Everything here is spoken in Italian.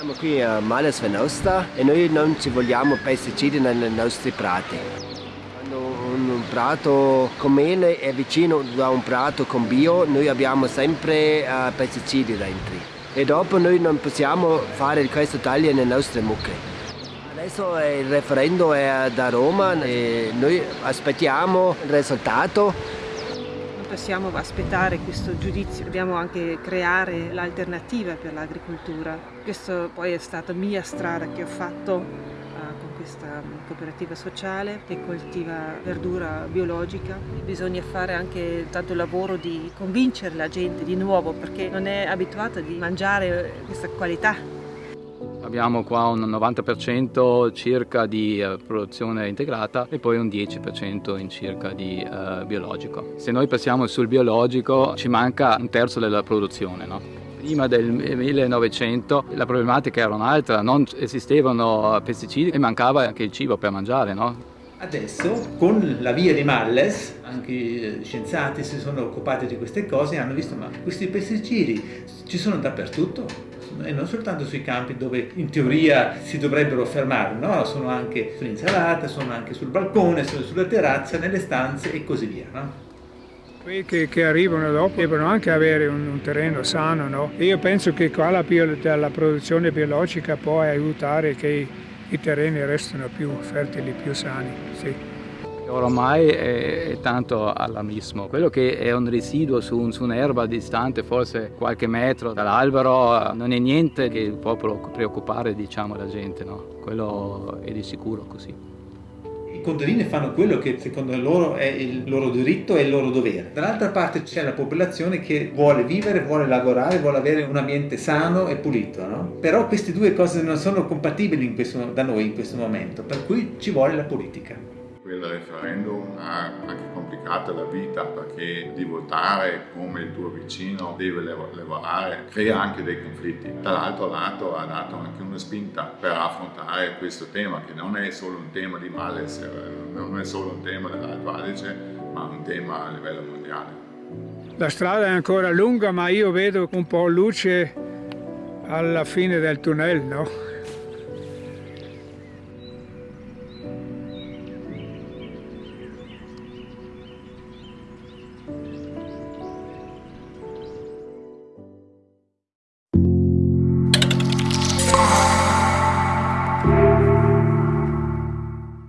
Siamo qui a Males Venosta e noi non ci vogliamo pesticidi nei nostri prati. Quando un prato con mele è vicino a un prato con bio, noi abbiamo sempre uh, pesticidi dentro. E dopo noi non possiamo fare questo taglio nelle nostre mucche. Adesso il referendum è da Roma e noi aspettiamo il risultato possiamo aspettare questo giudizio, dobbiamo anche creare l'alternativa per l'agricoltura. Questa poi è stata mia strada che ho fatto uh, con questa cooperativa sociale che coltiva verdura biologica. Bisogna fare anche tanto lavoro di convincere la gente di nuovo perché non è abituata a mangiare questa qualità Abbiamo qua un 90% circa di eh, produzione integrata e poi un 10% in circa di uh, biologico. Se noi passiamo sul biologico ci manca un terzo della produzione. No? Prima del 1900 la problematica era un'altra, non esistevano pesticidi e mancava anche il cibo per mangiare. No? Adesso con la via di Malles anche gli scienziati si sono occupati di queste cose e hanno visto ma questi pesticidi ci sono dappertutto e non soltanto sui campi dove in teoria si dovrebbero fermare, no? sono anche sull'insalata, sono anche sul balcone, sono sulla terrazza, nelle stanze e così via. No? Quelli che, che, arrivano dopo devono anche avere un, un terreno sano, no? io penso che qua la, la produzione biologica può aiutare che i terreni restino più fertili, più sani. Sì. Ormai è, è, tanto allarmismo. Quello che è un residuo su, su un'erba distante, forse qualche metro dall'albero, non è niente che può preoccupare diciamo, la gente, no? quello è di sicuro così. I contadini fanno quello che secondo loro è il loro diritto e il loro dovere. Dall'altra parte c'è la popolazione che vuole vivere, vuole lavorare, vuole avere un ambiente sano e pulito. No? Però queste due cose non sono compatibili questo, da noi in questo momento, per cui ci vuole la politica quel referendum ha anche complicato la vita perché di votare come il tuo vicino deve lavorare crea anche dei conflitti. Dall'altro lato ha dato anche una spinta per affrontare questo tema che non è solo un tema di malessere, non è solo un tema dell'Alto Adige ma un tema a livello mondiale. La strada è ancora lunga ma io vedo un po' luce alla fine del tunnel, no?